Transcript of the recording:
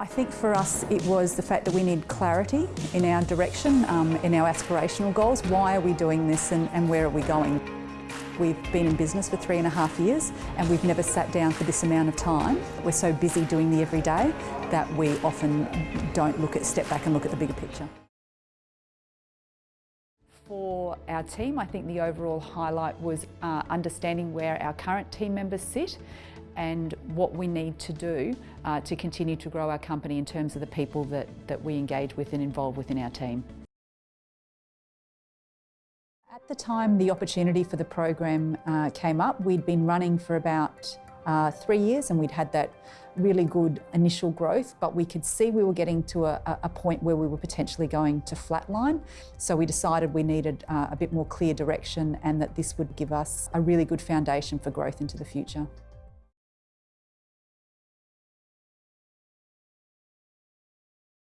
I think for us it was the fact that we need clarity in our direction, um, in our aspirational goals. Why are we doing this and, and where are we going? We've been in business for three and a half years and we've never sat down for this amount of time. We're so busy doing the everyday that we often don't look at, step back and look at the bigger picture. For our team, I think the overall highlight was uh, understanding where our current team members sit and what we need to do uh, to continue to grow our company in terms of the people that, that we engage with and involve within our team. At the time the opportunity for the program uh, came up, we'd been running for about uh, three years and we'd had that really good initial growth, but we could see we were getting to a, a point where we were potentially going to flatline. So we decided we needed uh, a bit more clear direction and that this would give us a really good foundation for growth into the future.